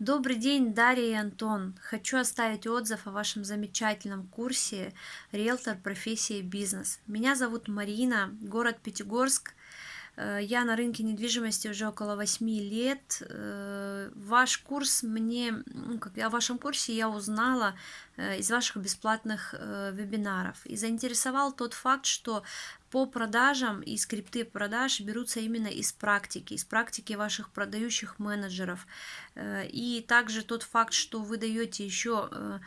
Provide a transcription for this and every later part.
Добрый день, Дарья и Антон. Хочу оставить отзыв о вашем замечательном курсе «Риэлтор. Профессия бизнес». Меня зовут Марина, город Пятигорск. Э, я на рынке недвижимости уже около 8 лет. Э, ваш курс мне, ну, как, о вашем курсе я узнала э, из ваших бесплатных вебинаров. И заинтересовал тот факт, что по продажам и скрипты продаж берутся именно из практики, из практики ваших продающих менеджеров. И также тот факт, что вы даете еще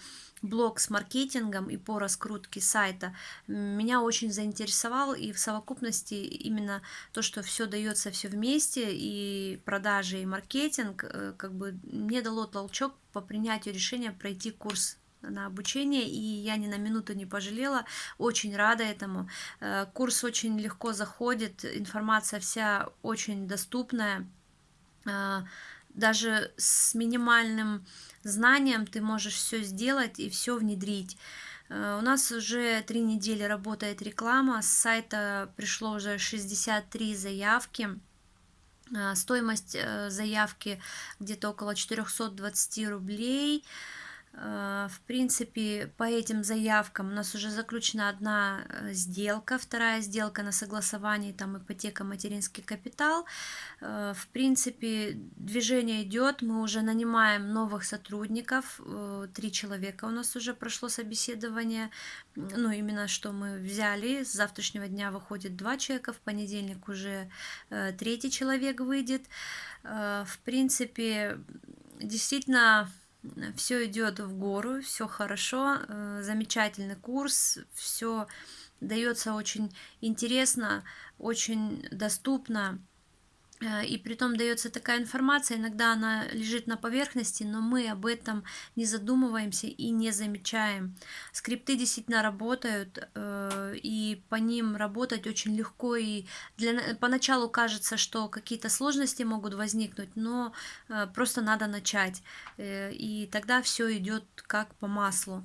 блог с маркетингом и по раскрутке сайта меня очень заинтересовал и в совокупности именно то, что все дается все вместе и продажи и маркетинг э, как бы мне дало толчок по принятию решения пройти курс на обучение, и я ни на минуту не пожалела, очень рада этому. Э, курс очень легко заходит, информация вся очень доступная, э, даже с минимальным знанием ты можешь все сделать и все внедрить. Э, у нас уже три недели работает реклама, с сайта пришло уже 63 заявки. Стоимость заявки где-то около 420 рублей. Э, в принципе, по этим заявкам у нас уже заключена одна э, сделка, вторая сделка на согласовании, там ипотека, материнский капитал. Э, в принципе, движение идет, мы уже нанимаем новых сотрудников, три человека у нас уже прошло собеседование, ну, именно что мы взяли, с завтрашнего дня выходит два человека, в понедельник уже третий человек выйдет. В принципе, действительно все идет в гору, все хорошо, э, замечательный курс, все дается очень интересно, очень доступно. Э, и при том дается такая информация, иногда она лежит на поверхности, но мы об этом не задумываемся и не замечаем. Скрипты действительно работают, э, и по ним работать очень легко, и для, поначалу кажется, что какие-то сложности могут возникнуть, но э, просто надо начать, и тогда все идет как по маслу.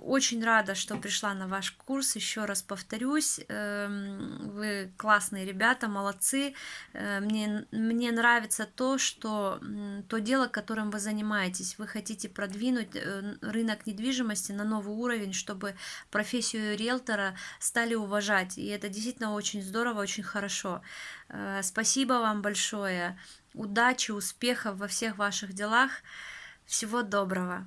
Очень рада, что пришла на ваш курс. Еще раз повторюсь, эм, вы классные ребята, молодцы. Э, мне, мне нравится то, что то дело, которым вы занимаетесь, вы хотите продвинуть э, рынок недвижимости на новый уровень, чтобы профессию риэлтора стали уважать. И это действительно очень здорово, очень хорошо. Э, спасибо вам большое. Удачи, успехов во всех ваших делах. Всего доброго.